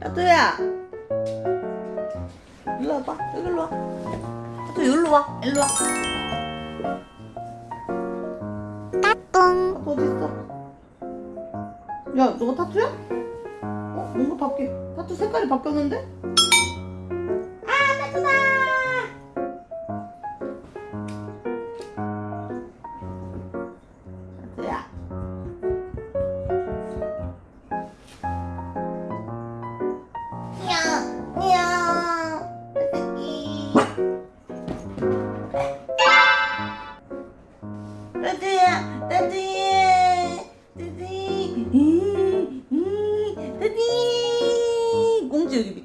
타투야. 일로 와봐. 여기로 와. 타투 여기로 와. 일로 와. 따뚱 타투 어딨어? 야 너가 타투야? 어? 뭔가 바뀌. 타투 색깔이 바뀌었는데?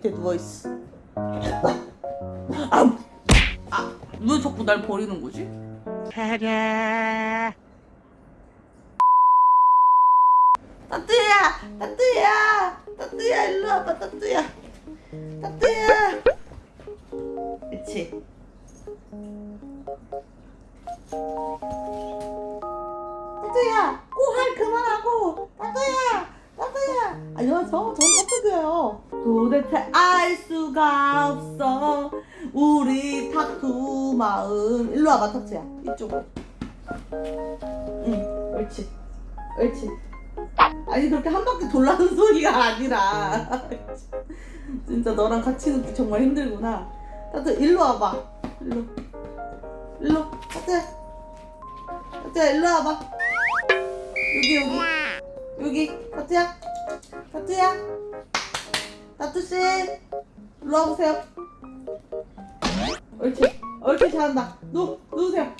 밑에 누워 있어. 아, 아, 왜 자꾸 날 버리는 거지? 따뜻야, 따뜻야, 따뜻야, 일로 와봐, 따뜻야, 따뜻야. 그렇지. 따뜻야, 꼬할 그만하고, 따뜻야, 따뜻야. 아, 이거 저, 전 따뜻해요. 도대체 알 수가 없어. 우리 타투 마음. 일로 와봐, 타투야. 이쪽으로. 응, 옳지. 옳지. 아니 그렇게 한 바퀴 돌라는 소리가 아니라 진짜 너랑 같이 눕기 정말 힘들구나 따뜻 일로 와봐 일로 일로 따뜻 따뜻 일로 와봐 여기 여기 여기 따뜻야 따뜻야 따뜻씨 일로 와보세요 옳지 옳지 잘한다 누 누우세요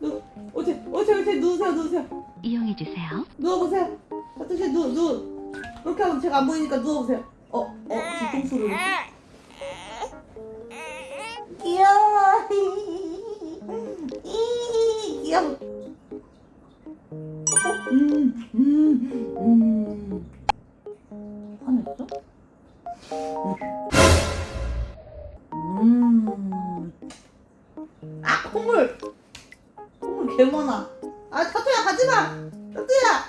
누 옳지 옳지 옳지 누우세요 누우세요 이용해주세요 누워보세요. 따뜻이 누, 누. 그렇게 하면 제가 안 보이니까 누워보세요. 어, 어, 뒤통수를. 귀여워. 이, 귀여워. 어, 음, 음, 음. 음. 아 콧물. 콧물 개 많아. 아 타투야 가지마. 타투야.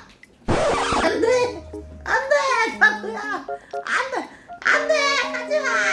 안돼. 안돼 타투야. 안돼. 안돼 가지마.